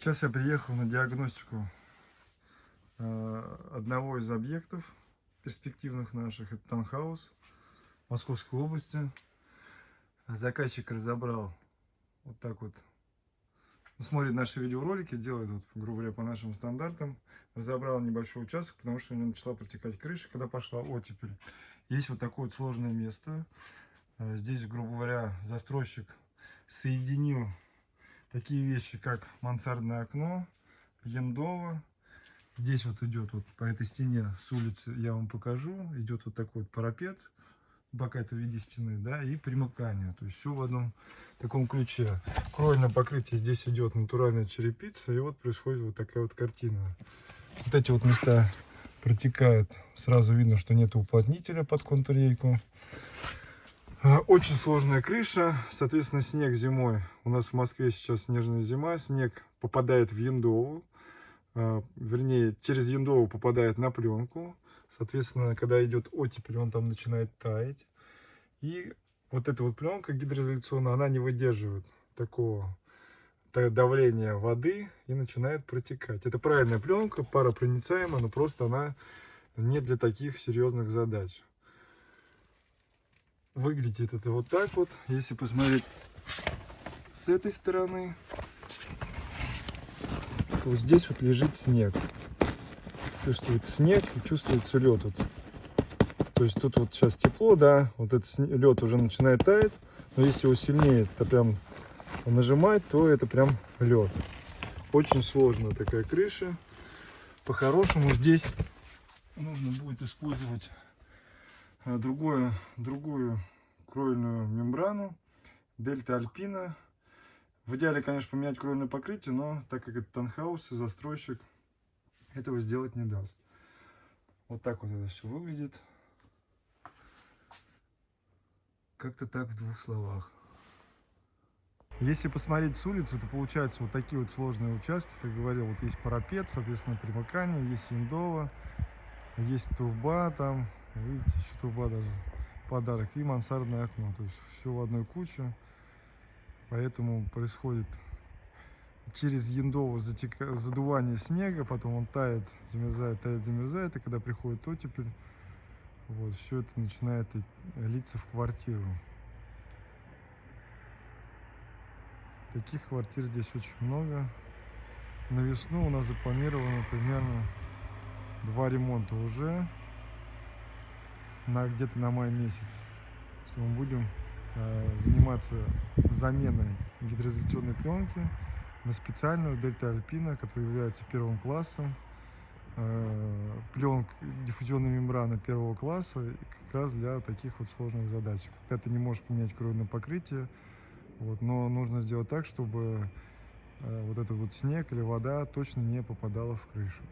Сейчас я приехал на диагностику э, одного из объектов перспективных наших. Это Танхаус Московской области. Заказчик разобрал вот так вот. Ну, смотрит наши видеоролики, делает, вот, грубо говоря, по нашим стандартам. Разобрал небольшой участок, потому что у него начала протекать крыша, когда пошла оттепель. Есть вот такое вот сложное место. Э, Здесь, грубо говоря, застройщик соединил такие вещи, как мансардное окно, яндово. Здесь вот идет вот по этой стене с улицы, я вам покажу, идет вот такой вот парапет, бока это в виде стены, да, и примыкание. То есть все в одном таком ключе. Кровельное покрытие здесь идет натуральная черепица, и вот происходит вот такая вот картина. Вот эти вот места протекают, сразу видно, что нет уплотнителя под. А, Очень сложная крыша, соответственно, снег зимой. У нас в Москве сейчас снежная зима, снег попадает в Яндову, а, вернее, через Яндову попадает на пленку. Соответственно, когда идет оттепель, он там начинает таять. И вот эта вот пленка гидроизоляционная, она не выдерживает такого та- давления воды и начинает протекать. Это правильная пленка, паропроницаемая, но просто она не для таких серьезных задач. Выглядит это вот так вот. Если посмотреть с этой стороны, то вот здесь вот лежит снег. Чувствуется снег и чувствуется лед. Вот. То есть тут вот сейчас тепло, да, вот этот лед уже начинает таять. Но если его сильнее это прям нажимать, то это прям лед. Очень сложная такая крыша. По-хорошему здесь нужно будет использовать а, другое, другую кровельную мембрану Дельта Альпина. В идеале, конечно, поменять кровельное покрытие, но так как это танхаус и застройщик этого сделать не даст. Вот так вот это все выглядит. Как-то так в двух словах. Если посмотреть с улицы, то получаются вот такие вот сложные участки. Как говорил, вот есть парапет, соответственно, примыкание, есть виндово, есть труба там, видите, еще труба даже, подарок, и мансардное окно. То есть все в одной куче. Поэтому происходит через яндово затека... задувание снега, потом он тает, замерзает, тает, замерзает, и когда приходит оттепель, вот, все это начинает литься в квартиру. Таких квартир здесь очень много. На весну у нас запланировано примерно два ремонта уже на где-то на май месяц. Что мы будем э, заниматься заменой гидроизоляционной пленки на специальную Дельта Альпина, которая является первым классом. Э, пленка, диффузионная мембрана первого класса как раз для таких вот сложных задач. Когда ты не можешь поменять кровное покрытие, вот, но нужно сделать так, чтобы э, вот этот вот снег или вода точно не попадала в крышу.